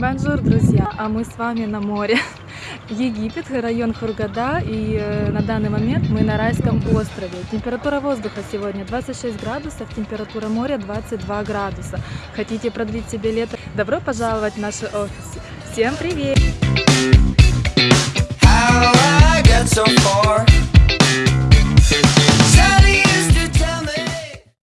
Бонжур, друзья! А мы с вами на море. Египет, район Хургада, и э, на данный момент мы на райском острове. Температура воздуха сегодня 26 градусов, температура моря 22 градуса. Хотите продлить себе лето? Добро пожаловать в наш офис. Всем привет!